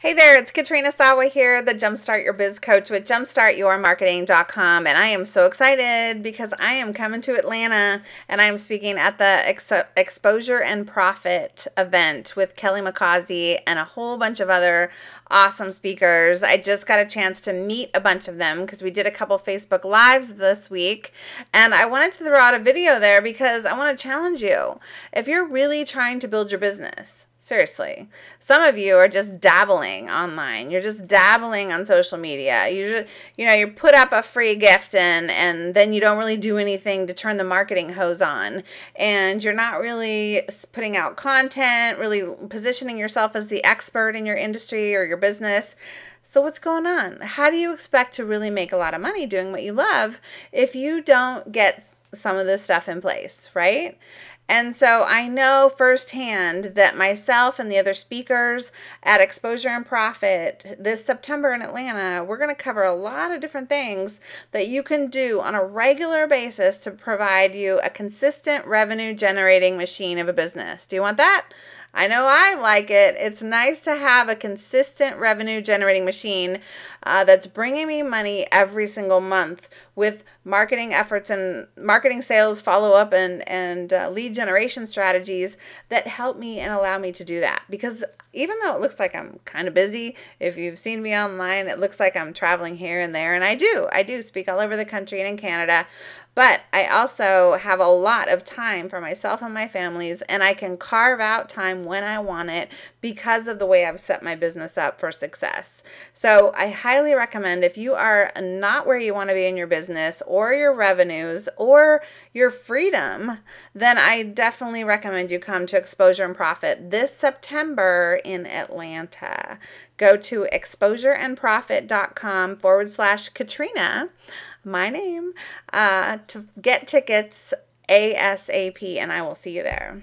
Hey there, it's Katrina Sawa here, the Jumpstart Your Biz Coach with jumpstartyourmarketing.com. And I am so excited because I am coming to Atlanta and I'm speaking at the Ex- Exposure and Profit event with Kelly McCausey and a whole bunch of other awesome speakers. I just got a chance to meet a bunch of them because we did a couple Facebook Lives this week. And I wanted to throw out a video there because I want to challenge you. If you're really trying to build your business, Seriously. Some of you are just dabbling online. You're just dabbling on social media. You just, you know, you put up a free gift and and then you don't really do anything to turn the marketing hose on. And you're not really putting out content, really positioning yourself as the expert in your industry or your business. So what's going on? How do you expect to really make a lot of money doing what you love if you don't get some of this stuff in place, right? And so I know firsthand that myself and the other speakers at Exposure and Profit this September in Atlanta, we're going to cover a lot of different things that you can do on a regular basis to provide you a consistent revenue generating machine of a business. Do you want that? I know I like it. It's nice to have a consistent revenue generating machine uh, that's bringing me money every single month with marketing efforts and marketing sales follow up and and uh, lead generation strategies that help me and allow me to do that because even though it looks like I'm kind of busy, if you've seen me online, it looks like I'm traveling here and there. And I do. I do speak all over the country and in Canada. But I also have a lot of time for myself and my families, and I can carve out time when I want it because of the way I've set my business up for success. So I highly recommend if you are not where you want to be in your business or your revenues or your freedom, then I definitely recommend you come to Exposure and Profit this September in Atlanta. Go to exposureandprofit.com forward slash Katrina my name uh, to get tickets ASAP, and I will see you there.